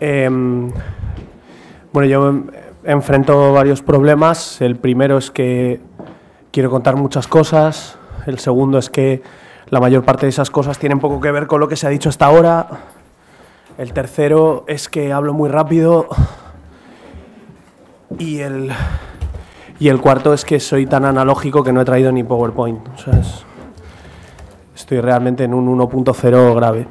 Em, bueno, yo enfrento varios problemas. El primero es que quiero contar muchas cosas. El segundo es que la mayor parte de esas cosas tienen poco que ver con lo que se ha dicho hasta ahora. El tercero es que hablo muy rápido. Y el, y el cuarto es que soy tan analógico que no he traído ni PowerPoint. Estoy realmente en un 1.0 grave.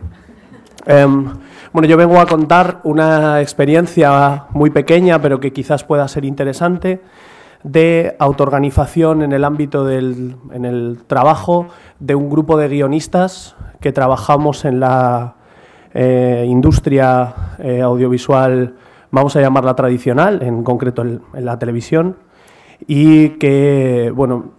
Em, bueno, yo vengo a contar una experiencia muy pequeña, pero que quizás pueda ser interesante, de autoorganización en el ámbito del en el trabajo de un grupo de guionistas que trabajamos en la eh, industria eh, audiovisual, vamos a llamarla tradicional, en concreto en, la televisión, y que, bueno,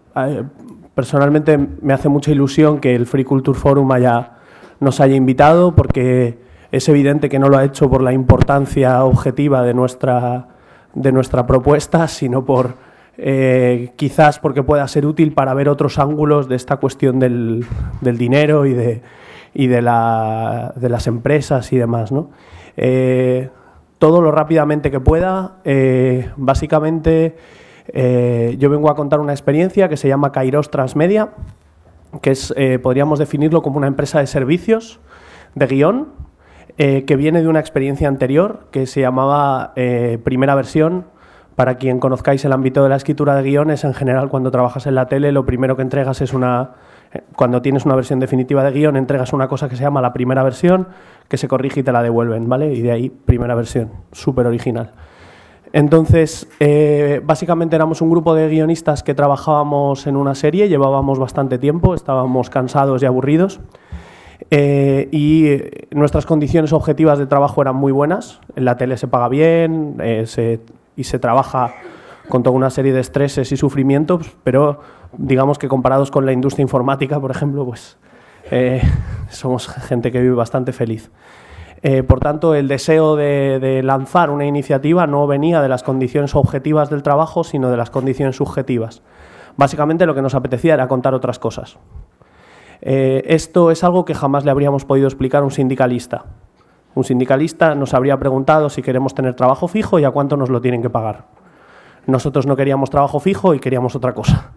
personalmente me hace mucha ilusión que el Free Culture Forum haya, nos haya invitado porque es evidente que no lo ha hecho por la importancia objetiva de nuestra, de nuestra propuesta, sino por eh, quizás porque pueda ser útil para ver otros ángulos de esta cuestión del, dinero y de, y de, la, de, las empresas y demás. ¿no? Eh, todo lo rápidamente que pueda. Eh, básicamente, yo vengo a contar una experiencia que se llama Kairos Transmedia, que es, podríamos definirlo como una empresa de servicios de guion eh, que viene de una experiencia anterior que se llamaba eh, primera versión. Para quien conozcáis el ámbito de la escritura de guiones, en general cuando trabajas en la tele lo primero que entregas es una... Eh, cuando tienes una versión definitiva de guion, entregas una cosa que se llama la primera versión, que se corrige y te la devuelven, ¿vale? Y de ahí primera versión, súper original. Entonces, básicamente éramos un grupo de guionistas que trabajábamos en una serie, llevábamos bastante tiempo, estábamos cansados y aburridos. Eh, y eh, nuestras condiciones objetivas de trabajo eran muy buenas. En la tele se paga bien eh, y se trabaja con toda una serie de estreses y sufrimientos, pero digamos que comparados con la industria informática, por ejemplo, pues somos gente que vive bastante feliz. por tanto, el deseo de, de, lanzar una iniciativa no venía de las condiciones objetivas del trabajo, sino de las condiciones subjetivas. Básicamente lo que nos apetecía era contar otras cosas. Eh, esto es algo que jamás le habríamos podido explicar a un sindicalista. Un sindicalista nos habría preguntado si queremos tener trabajo fijo y a cuánto nos lo tienen que pagar. Nosotros no queríamos trabajo fijo y queríamos otra cosa.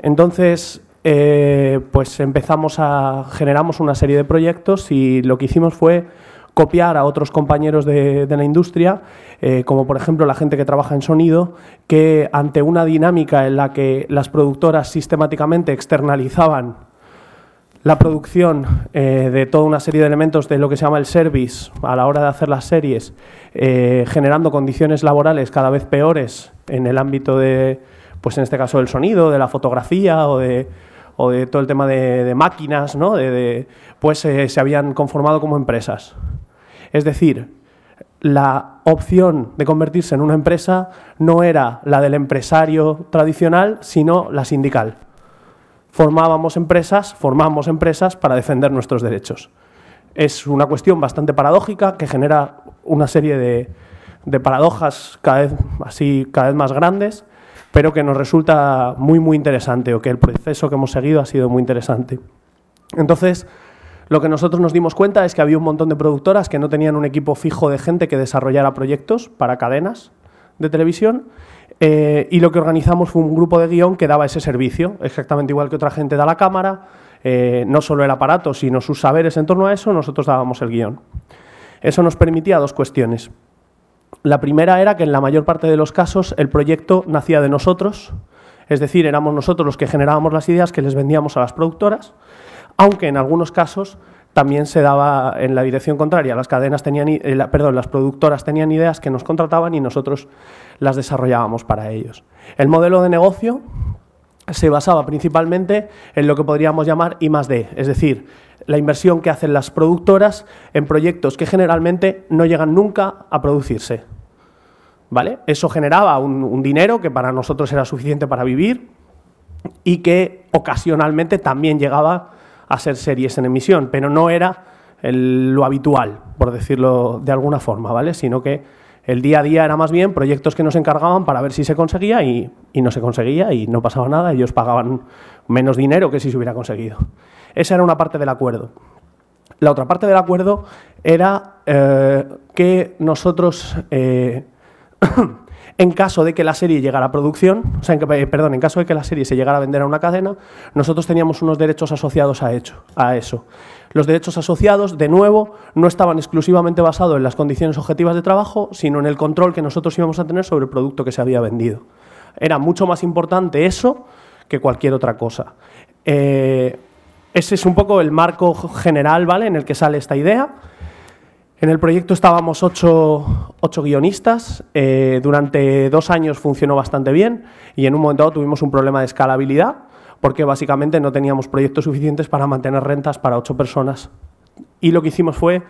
Entonces, eh, pues empezamos a generamos una serie de proyectos y lo que hicimos fue copiar a otros compañeros de, la industria, eh, como por ejemplo la gente que trabaja en sonido, que ante una dinámica en la que las productoras sistemáticamente externalizaban la producción eh, de toda una serie de elementos de lo que se llama el service a la hora de hacer las series, eh, generando condiciones laborales cada vez peores en el ámbito de, pues en este caso del sonido, de la fotografía o de, o de todo el tema de, máquinas, ¿no? De, pues eh, se habían conformado como empresas. Es decir, la opción de convertirse en una empresa no era la del empresario tradicional, sino la sindical formábamos empresas, formamos empresas para defender nuestros derechos. Es una cuestión bastante paradójica que genera una serie de, paradojas cada vez, así, cada vez más grandes, pero que nos resulta muy, muy interesante o que el proceso que hemos seguido ha sido muy interesante. Entonces, lo que nosotros nos dimos cuenta es que había un montón de productoras que no tenían un equipo fijo de gente que desarrollara proyectos para cadenas de televisión eh, y lo que organizamos fue un grupo de guion que daba ese servicio, exactamente igual que otra gente da la cámara, eh, no solo el aparato, sino sus saberes en torno a eso, nosotros dábamos el guion. Eso nos permitía dos cuestiones. La primera era que en la mayor parte de los casos el proyecto nacía de nosotros, es decir, éramos nosotros los que generábamos las ideas que les vendíamos a las productoras, aunque en algunos casos también se daba en la dirección contraria. Las cadenas tenían, eh, perdón, las productoras tenían ideas que nos contrataban y nosotros las desarrollábamos para ellos. El modelo de negocio se basaba principalmente en lo que podríamos llamar I D, es decir, la inversión que hacen las productoras en proyectos que generalmente no llegan nunca a producirse. ¿Vale? Eso generaba un dinero que para nosotros era suficiente para vivir y que ocasionalmente también llegaba a ser series en emisión, pero no era lo habitual, por decirlo de alguna forma, ¿vale? Sino que el día a día era más bien proyectos que nos encargaban para ver si se conseguía y, no se conseguía y no pasaba nada, ellos pagaban menos dinero que si se hubiera conseguido. Esa era una parte del acuerdo. La otra parte del acuerdo era eh, que nosotros, eh, en caso de que la serie llegara a producción, o sea, eh, perdón, en caso de que la serie se llegara a vender a una cadena, nosotros teníamos unos derechos asociados a, hecho, a eso. Los derechos asociados, de nuevo, no estaban exclusivamente basados en las condiciones objetivas de trabajo, sino en el control que nosotros íbamos a tener sobre el producto que se había vendido. Era mucho más importante eso que cualquier otra cosa. ese es un poco el marco general ¿vale? en el que sale esta idea. En el proyecto estábamos ocho, guionistas, eh, durante dos años funcionó bastante bien y en un momento dado tuvimos un problema de escalabilidad porque básicamente no teníamos proyectos suficientes para mantener rentas para ocho personas. Y lo que hicimos fue,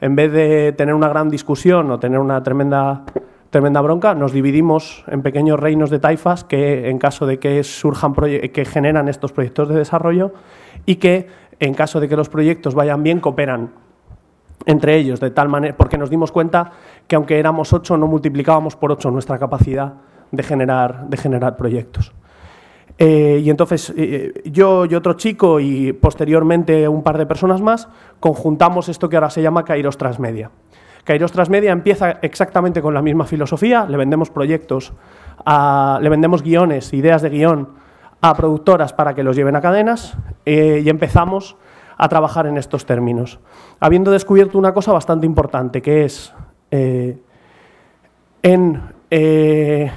en vez de tener una gran discusión o tener una tremenda, tremenda bronca, nos dividimos en pequeños reinos de taifas que en caso de que surjan que generan estos proyectos de desarrollo y que en caso de que los proyectos vayan bien cooperan entre ellos, de tal manera, porque nos dimos cuenta que aunque éramos ocho, no multiplicábamos por ocho nuestra capacidad de generar, de generar proyectos. Eh, y entonces eh, yo y otro chico y posteriormente un par de personas más conjuntamos esto que ahora se llama Kairos Transmedia. Kairos Transmedia empieza exactamente con la misma filosofía, le vendemos proyectos, le vendemos guiones, ideas de guion a productoras para que los lleven a cadenas eh, y empezamos a trabajar en estos términos, habiendo descubierto una cosa bastante importante, que es eh, en, eh,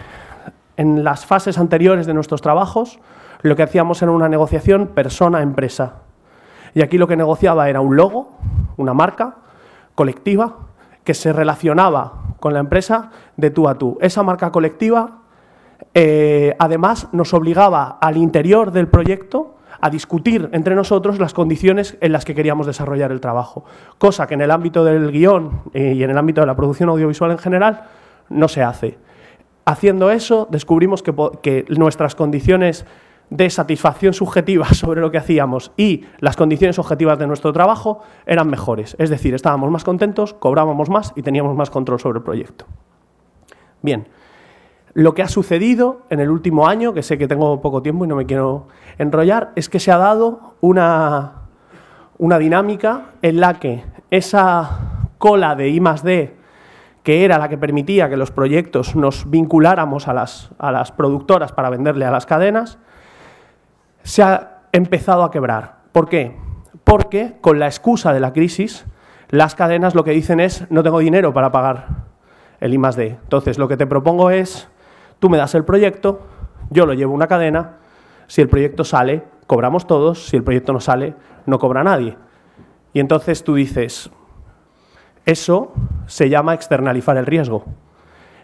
en las fases anteriores de nuestros trabajos, lo que hacíamos era una negociación persona-empresa. Y aquí lo que negociaba era un logo, una marca colectiva, que se relacionaba con la empresa de tú a tú. Esa marca colectiva, eh, además, nos obligaba al interior del proyecto a discutir entre nosotros las condiciones en las que queríamos desarrollar el trabajo, cosa que en el ámbito del guion eh, y en el ámbito de la producción audiovisual en general no se hace. Haciendo eso, descubrimos que, nuestras condiciones de satisfacción subjetiva sobre lo que hacíamos y las condiciones objetivas de nuestro trabajo eran mejores. Es decir, estábamos más contentos, cobrábamos más y teníamos más control sobre el proyecto. Bien, lo que ha sucedido en el último año, que sé que tengo poco tiempo y no me quiero enrollar, es que se ha dado una, una dinámica en la que esa cola de I D, que era la que permitía que los proyectos nos vinculáramos a las, a las productoras para venderle a las cadenas, se ha empezado a quebrar. ¿Por qué? Porque con la excusa de la crisis, las cadenas lo que dicen es no tengo dinero para pagar el I D. Entonces, lo que te propongo es Tú me das el proyecto, yo lo llevo a una cadena, si el proyecto sale, cobramos todos, si el proyecto no sale, no cobra nadie. Y entonces tú dices, eso se llama externalizar el riesgo.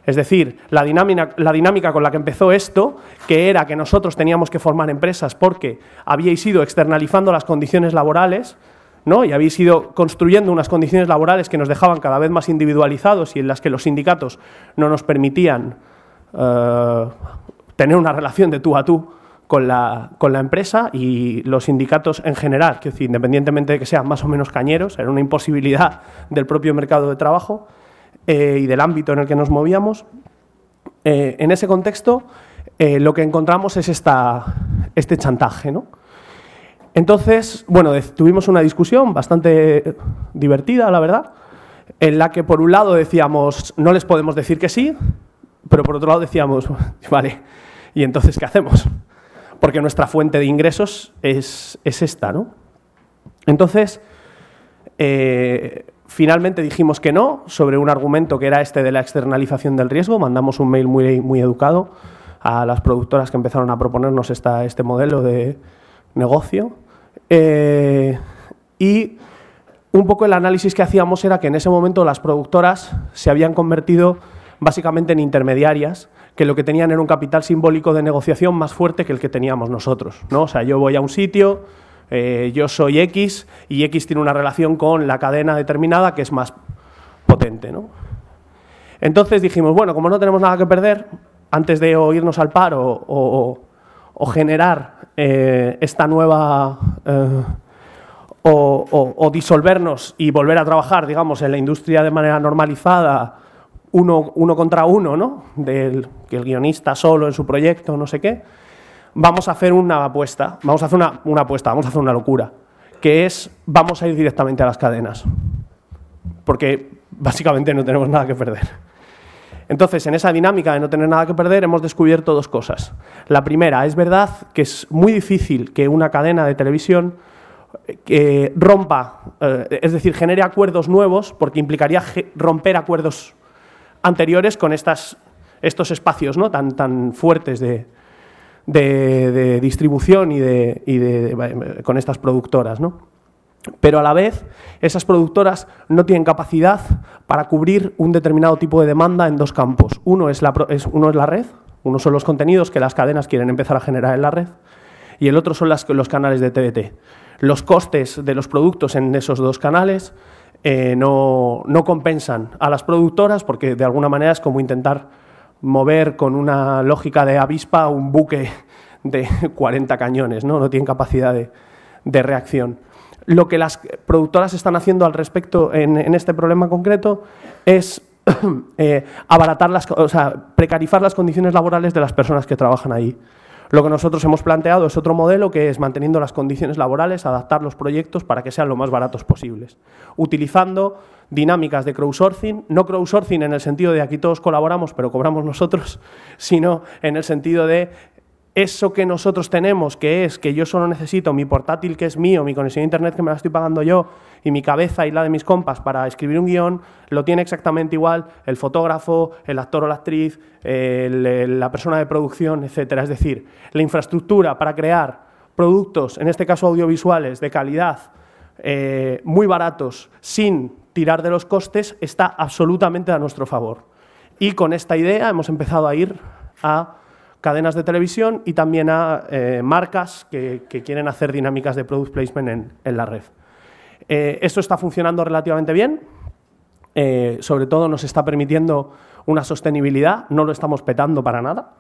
Es decir, la dinámica, la dinámica, con la que empezó esto, que era que nosotros teníamos que formar empresas porque habíais ido externalizando las condiciones laborales, ¿no? y habéis ido construyendo unas condiciones laborales que nos dejaban cada vez más individualizados y en las que los sindicatos no nos permitían eh, tener una relación de tú a tú con la, con la, empresa y los sindicatos en general, que independientemente de que sean más o menos cañeros, era una imposibilidad del propio mercado de trabajo eh, y del ámbito en el que nos movíamos. Eh, en ese contexto, lo que encontramos es esta, este chantaje. ¿no? Entonces, bueno, tuvimos una discusión bastante divertida, la verdad, en la que por un lado decíamos, no les podemos decir que sí, pero por otro lado decíamos, vale, ¿y entonces qué hacemos? Porque nuestra fuente de ingresos es, esta, ¿no? Entonces, eh, finalmente dijimos que no, sobre un argumento que era este de la externalización del riesgo. Mandamos un mail muy, muy educado a las productoras que empezaron a proponernos esta, este modelo de negocio. Eh, y un poco el análisis que hacíamos era que en ese momento las productoras se habían convertido básicamente en intermediarias, que lo que tenían era un capital simbólico de negociación más fuerte que el que teníamos nosotros. ¿no? O sea, yo voy a un sitio, eh, yo soy X y X tiene una relación con la cadena determinada que es más potente. ¿no? Entonces dijimos, bueno, como no tenemos nada que perder, antes de irnos al paro o, generar eh, esta nueva... Eh, o, o, disolvernos y volver a trabajar, digamos, en la industria de manera normalizada uno, uno contra uno, ¿no? Del que el guionista solo en su proyecto, no sé qué, vamos a hacer una apuesta, vamos a hacer una, apuesta, vamos a hacer una locura, que es vamos a ir directamente a las cadenas, porque básicamente no tenemos nada que perder. Entonces, en esa dinámica de no tener nada que perder, hemos descubierto dos cosas. La primera, es verdad que es muy difícil que una cadena de televisión eh, rompa, eh, es decir, genere acuerdos nuevos, porque implicaría romper acuerdos anteriores con estos espacios tan, fuertes de, de, distribución y, de, con estas productoras. ¿no? Pero a la vez, esas productoras no tienen capacidad para cubrir un determinado tipo de demanda en dos campos. Uno es la, uno es red, uno son los contenidos que las cadenas quieren empezar a generar en la red, y el otro son los canales de TDT. Los costes de los productos en esos dos canales eh, no, no compensan a las productoras porque de alguna manera es como intentar mover con una lógica de avispa un buque de 40 cañones, no, no tienen capacidad de, reacción. Lo que las productoras están haciendo al respecto en, este problema concreto es eh, abaratar las, o sea, precarizar las condiciones laborales de las personas que trabajan ahí. Lo que nosotros hemos planteado es otro modelo que es manteniendo las condiciones laborales, adaptar los proyectos para que sean lo más baratos posibles, utilizando dinámicas de crowdsourcing, no crowdsourcing en el sentido de aquí todos colaboramos pero cobramos nosotros, sino en el sentido de eso que nosotros tenemos, que es que yo solo necesito mi portátil que es mío, mi conexión a internet que me la estoy pagando yo y mi cabeza y la de mis compas para escribir un guion, lo tiene exactamente igual el fotógrafo, el actor o la actriz, la persona de producción, etcétera. Es decir, la infraestructura para crear productos, en este caso audiovisuales, de calidad, eh, muy baratos, sin tirar de los costes, está absolutamente a nuestro favor. Y con esta idea hemos empezado a ir a cadenas de televisión y también a eh, marcas que, quieren hacer dinámicas de product placement en, la red. Eh, esto está funcionando relativamente bien, eh, sobre todo nos está permitiendo una sostenibilidad, no lo estamos petando para nada,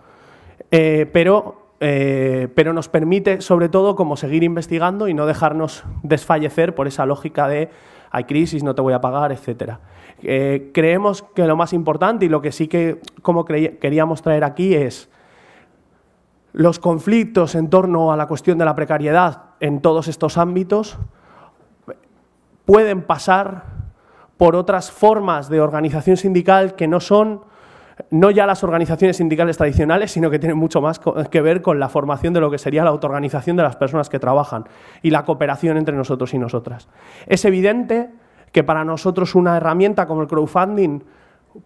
pero, pero nos permite sobre todo como seguir investigando y no dejarnos desfallecer por esa lógica de hay crisis, no te voy a pagar, etcétera. creemos que lo más importante y lo que sí que como queríamos traer aquí es los conflictos en torno a la cuestión de la precariedad en todos estos ámbitos pueden pasar por otras formas de organización sindical que no son no ya las organizaciones sindicales tradicionales, sino que tienen mucho más que ver con la formación de lo que sería la autoorganización de las personas que trabajan y la cooperación entre nosotros y nosotras. Es evidente que para nosotros una herramienta como el crowdfunding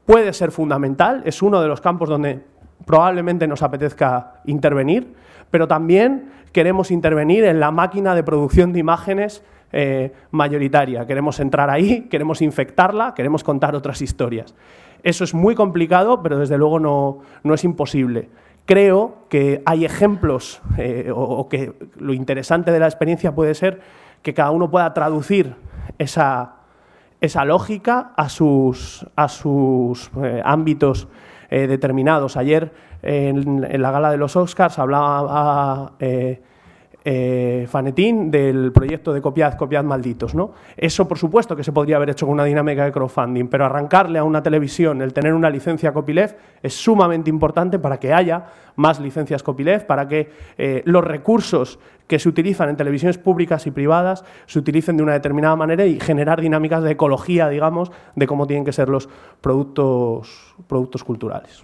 puede ser fundamental, es uno de los campos donde probablemente nos apetezca intervenir, pero también queremos intervenir en la máquina de producción de imágenes eh, mayoritaria. Queremos entrar ahí, queremos infectarla, queremos contar otras historias. Eso es muy complicado, pero desde luego no, es imposible. Creo que hay ejemplos, eh, o, que lo interesante de la experiencia puede ser que cada uno pueda traducir esa, lógica a sus, a sus eh, ámbitos eh, determinados. Ayer en, la gala de los Oscars hablaba eh, eh, Fanetín del proyecto de Copiad, Copiad Malditos. ¿no? Eso, por supuesto, que se podría haber hecho con una dinámica de crowdfunding, pero arrancarle a una televisión el tener una licencia copyleft es sumamente importante para que haya más licencias copyleft, para que los recursos que se utilizan en televisiones públicas y privadas se utilicen de una determinada manera y generar dinámicas de ecología, digamos, de cómo tienen que ser los productos, productos culturales.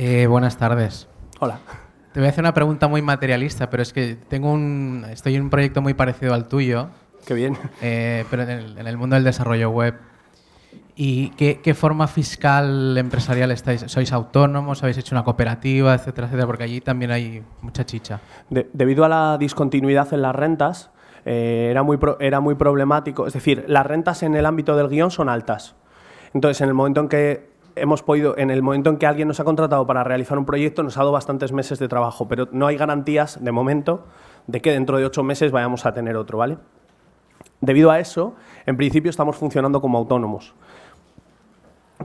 Eh, buenas tardes. Hola. Te voy a hacer una pregunta muy materialista, pero es que tengo un, estoy en un proyecto muy parecido al tuyo. Qué bien. Eh, pero en el, mundo del desarrollo web. ¿Y qué, forma fiscal empresarial estáis? ¿Sois autónomos? ¿Habéis hecho una cooperativa, etcétera, etcétera? Porque allí también hay mucha chicha. debido a la discontinuidad en las rentas, eh, era, muy era muy problemático. Es decir, las rentas en el ámbito del guion son altas. Entonces, en el momento en que hemos podido, en el momento en que alguien nos ha contratado para realizar un proyecto, nos ha dado bastantes meses de trabajo, pero no hay garantías, de momento, de que dentro de ocho meses vayamos a tener otro, ¿vale? Debido a eso, en principio estamos funcionando como autónomos.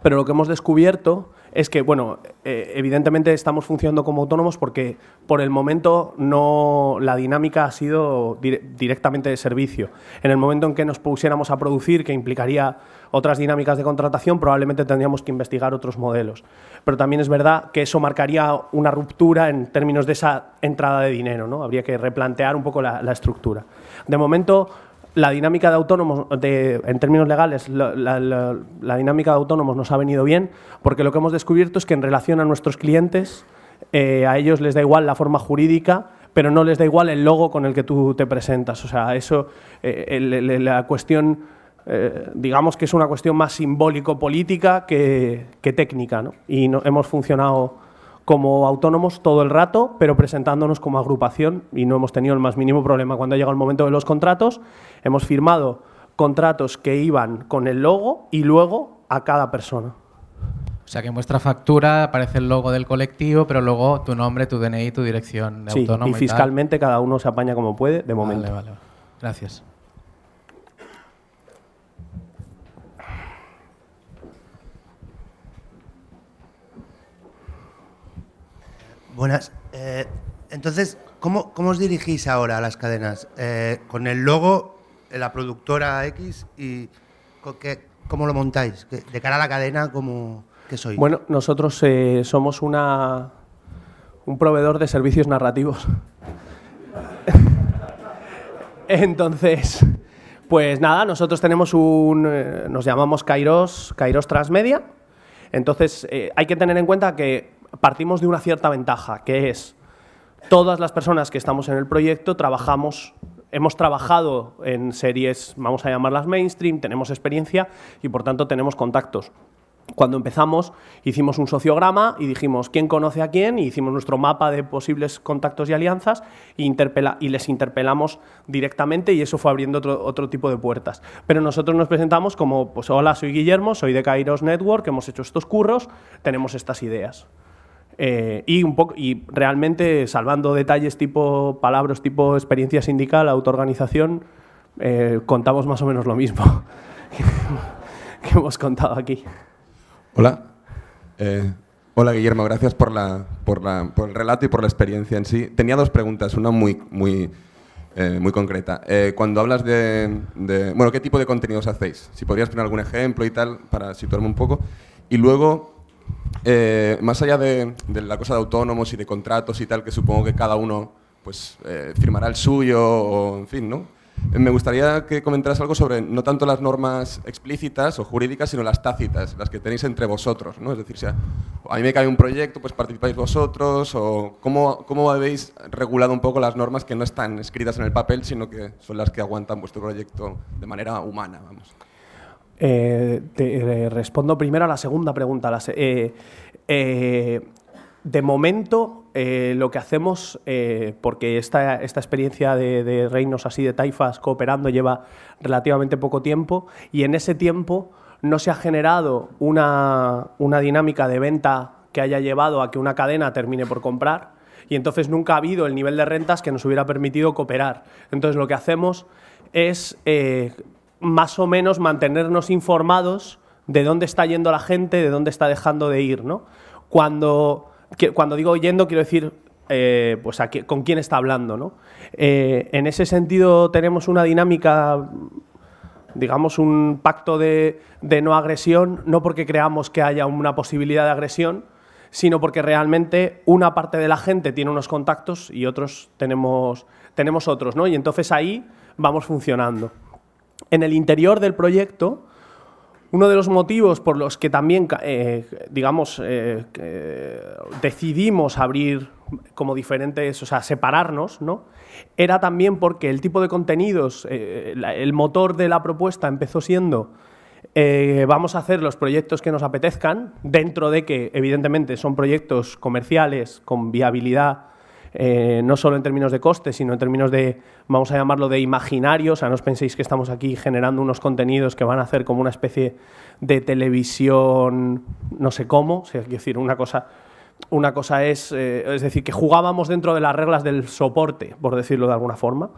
Pero lo que hemos descubierto es que, bueno, eh, evidentemente estamos funcionando como autónomos porque por el momento no la dinámica ha sido directamente de servicio. En el momento en que nos pusiéramos a producir, que implicaría otras dinámicas de contratación, probablemente tendríamos que investigar otros modelos. Pero también es verdad que eso marcaría una ruptura en términos de esa entrada de dinero, ¿no? Habría que replantear un poco la, la estructura. De momento, la dinámica de autónomos, en términos legales, la, dinámica de autónomos nos ha venido bien porque lo que hemos descubierto es que en relación a nuestros clientes, eh, a ellos les da igual la forma jurídica, pero no les da igual el logo con el que tú te presentas. O sea, eso, eh, la cuestión, eh, digamos que es una cuestión más simbólico-política que, técnica, ¿no? Y no, hemos funcionado como autónomos todo el rato, pero presentándonos como agrupación y no hemos tenido el más mínimo problema. Cuando ha llegado el momento de los contratos, hemos firmado contratos que iban con el logo y luego a cada persona. O sea que en vuestra factura aparece el logo del colectivo, pero luego tu nombre, tu DNI, tu dirección de sí, autónomo. Y fiscalmente cada uno se apaña como puede, de momento. Vale, vale. Gracias. Buenas. Eh, entonces, ¿cómo, os dirigís ahora a las cadenas? Eh, ¿Con el logo, la productora X y cómo lo montáis? De cara a la cadena, ¿cómo, ¿qué sois? Bueno, nosotros eh, somos una, un proveedor de servicios narrativos. Entonces, pues nada, nosotros tenemos un, nos llamamos Kairos, Kairos Transmedia. Entonces, hay que tener en cuenta que partimos de una cierta ventaja, que es todas las personas que estamos en el proyecto trabajamos, hemos trabajado en series, vamos a llamarlas mainstream, tenemos experiencia y por tanto tenemos contactos. Cuando empezamos hicimos un sociograma y dijimos quién conoce a quién y hicimos nuestro mapa de posibles contactos y alianzas y, y les interpelamos directamente y eso fue abriendo otro, otro, tipo de puertas. Pero nosotros nos presentamos como, pues hola, soy Guillermo, soy de Kairos Network, hemos hecho estos curros, tenemos estas ideas. Eh, y, un poco, y realmente, salvando detalles tipo palabras, tipo experiencia sindical, autoorganización, eh, contamos más o menos lo mismo que hemos contado aquí. Hola. Eh, hola, Guillermo. Gracias por, la, por, la, por, el relato y por la experiencia en sí. Tenía dos preguntas, una muy, muy, muy concreta. cuando hablas de, de, Bueno, ¿qué tipo de contenidos hacéis? Si podrías poner algún ejemplo y tal, para situarme un poco. Y luego, eh, más allá de, la cosa de autónomos y de contratos y tal, que supongo que cada uno pues, eh, firmará el suyo, en fin, ¿no? Eh, me gustaría que comentaras algo sobre no tanto las normas explícitas o jurídicas, sino las tácitas, las que tenéis entre vosotros. ¿no? Es decir, si a, mí me cae un proyecto, pues participáis vosotros, o cómo, cómo habéis regulado un poco las normas que no están escritas en el papel, sino que son las que aguantan vuestro proyecto de manera humana. Vamos. Eh, te, eh, respondo primero a la segunda pregunta. Eh, de momento, lo que hacemos, porque esta, esta experiencia de, reinos así, de taifas cooperando, lleva relativamente poco tiempo, y en ese tiempo no se ha generado una, una dinámica de venta que haya llevado a que una cadena termine por comprar, y entonces nunca ha habido el nivel de rentas que nos hubiera permitido cooperar. Entonces lo que hacemos es más o menos mantenernos informados de dónde está yendo la gente, de dónde está dejando de ir. ¿no? Cuando, cuando digo yendo, quiero decir eh, pues con quién está hablando. ¿no? Eh, en ese sentido tenemos una dinámica, digamos, un pacto de, no agresión, no porque creamos que haya una posibilidad de agresión, sino porque realmente una parte de la gente tiene unos contactos y otros tenemos, tenemos otros, ¿no? Y entonces ahí vamos funcionando. En el interior del proyecto, uno de los motivos por los que también, eh, digamos, eh, decidimos abrir como diferentes, o sea, separarnos, ¿no? Era también porque el tipo de contenidos, eh, el motor de la propuesta empezó siendo vamos a hacer los proyectos que nos apetezcan, dentro de que, evidentemente, son proyectos comerciales con viabilidad eh, no solo en términos de costes, sino en términos de, vamos a llamarlo, de imaginario. O sea, no os penséis que estamos aquí generando unos contenidos que van a hacer como una especie de televisión, no sé cómo. Es decir, una cosa, una cosa es, eh, es decir, que jugábamos dentro de las reglas del soporte, por decirlo de alguna forma,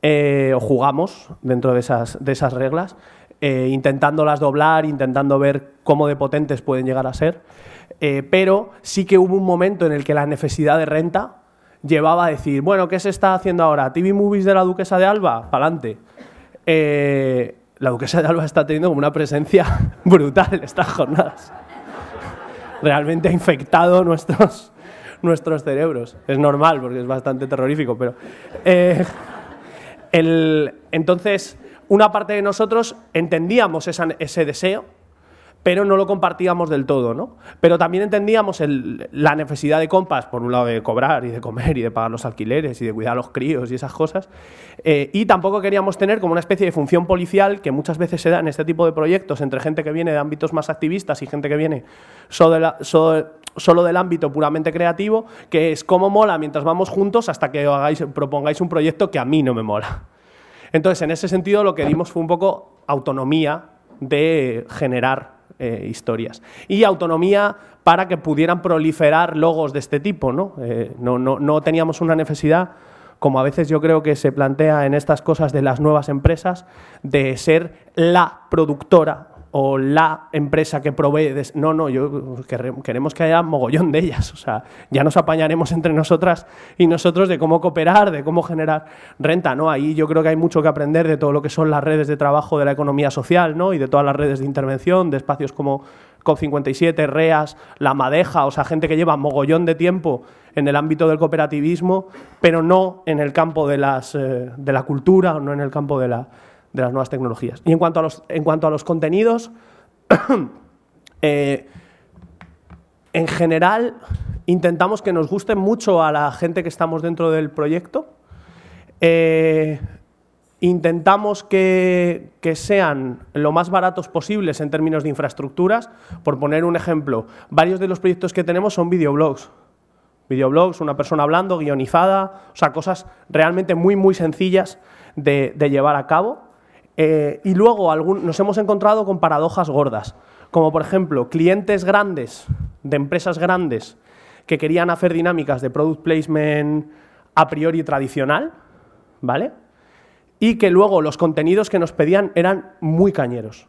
eh, o jugamos dentro de esas, de esas reglas. eh, intentándolas doblar, intentando ver cómo de potentes pueden llegar a ser. Pero sí que hubo un momento en el que la necesidad de renta llevaba a decir, bueno, ¿qué se está haciendo ahora? ¿TV Movies de la Duquesa de Alba? Pa'lante. Eh, la Duquesa de Alba está teniendo como una presencia brutal estas jornadas. Realmente ha infectado nuestros, nuestros cerebros. Es normal, porque es bastante terrorífico, pero... eh, el- entonces, una parte de nosotros entendíamos ese deseo, pero no lo compartíamos del todo, ¿no? Pero también entendíamos el- la necesidad de compas, por un lado de cobrar y de comer y de pagar los alquileres y de cuidar a los críos y esas cosas, eh, y tampoco queríamos tener como una especie de función policial que muchas veces se da en este tipo de proyectos entre gente que viene de ámbitos más activistas y gente que viene solo, solo del ámbito puramente creativo, que es cómo mola mientras vamos juntos hasta que hagáis, propongáis un proyecto que a mí no me mola. Entonces, en ese sentido, lo que dimos fue un poco autonomía de generar eh, historias. Y autonomía para que pudieran proliferar logos de este tipo. ¿no? Eh, no, no, no teníamos una necesidad, como a veces yo creo que se plantea en estas cosas de las nuevas empresas, de ser la productora o la empresa que provee. no, no, yo queremos que haya mogollón de ellas. O sea, ya nos apañaremos entre nosotras y nosotros de cómo cooperar, de cómo generar renta. ¿no? Ahí yo creo que hay mucho que aprender de todo lo que son las redes de trabajo de la economía social ¿no? y de todas las redes de intervención, de espacios como COP57, REAS, La Madeja, o sea, gente que lleva mogollón de tiempo en el ámbito del cooperativismo, pero no en el campo de, las, eh, de la cultura no en el campo de, la- de las nuevas tecnologías. Y en cuanto a los, en cuanto a los contenidos, eh, en general intentamos que nos gusten mucho a la gente que estamos dentro del proyecto. Eh, intentamos que, que sean lo más baratos posibles en términos de infraestructuras. Por poner un ejemplo, varios de los proyectos que tenemos son videoblogs. Videoblogs, una persona hablando, guionizada, o sea, cosas realmente muy, muy sencillas de, de llevar a cabo. Eh, y luego algún- nos hemos encontrado con paradojas gordas, como por ejemplo clientes grandes, de empresas grandes, que querían hacer dinámicas de product placement a priori tradicional, ¿vale? Y que luego los contenidos que nos pedían eran muy cañeros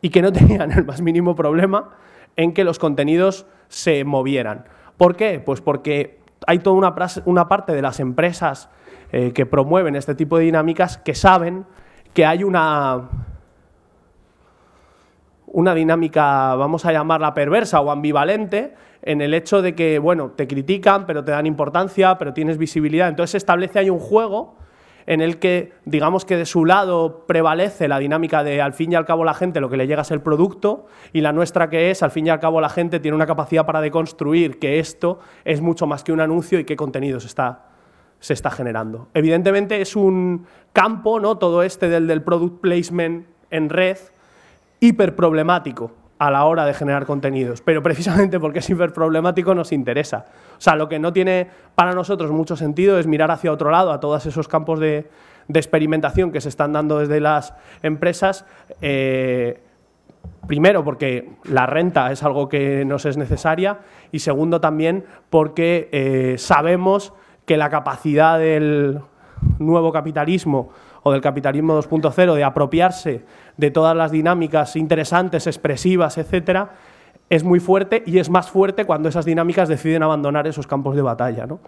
y que no tenían el más mínimo problema en que los contenidos se movieran. ¿Por qué? Pues porque hay toda una, una parte de las empresas eh, que promueven este tipo de dinámicas que saben que hay una, una dinámica, vamos a llamarla perversa o ambivalente, en el hecho de que, bueno, te critican, pero te dan importancia, pero tienes visibilidad. Entonces se establece ahí un juego en el que, digamos que de su lado prevalece la dinámica de, al fin y al cabo, la gente lo que le llega es el producto, y la nuestra que es, al fin y al cabo, la gente tiene una capacidad para deconstruir que esto es mucho más que un anuncio y qué contenidos está, se está generando. Evidentemente es un campo, ¿no? todo este del, del product placement en red, hiperproblemático a la hora de generar contenidos, pero precisamente porque es hiperproblemático nos interesa. O sea, lo que no tiene para nosotros mucho sentido es mirar hacia otro lado, a todos esos campos de, de experimentación que se están dando desde las empresas. eh, Primero, porque la renta es algo que nos es necesaria y segundo también porque eh, sabemos que la capacidad del nuevo capitalismo o del capitalismo 2.0 de apropiarse de todas las dinámicas interesantes, expresivas, etcétera, es muy fuerte y es más fuerte cuando esas dinámicas deciden abandonar esos campos de batalla, ¿no?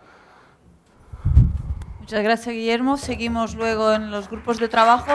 Muchas gracias, Guillermo. Seguimos luego en los grupos de trabajo.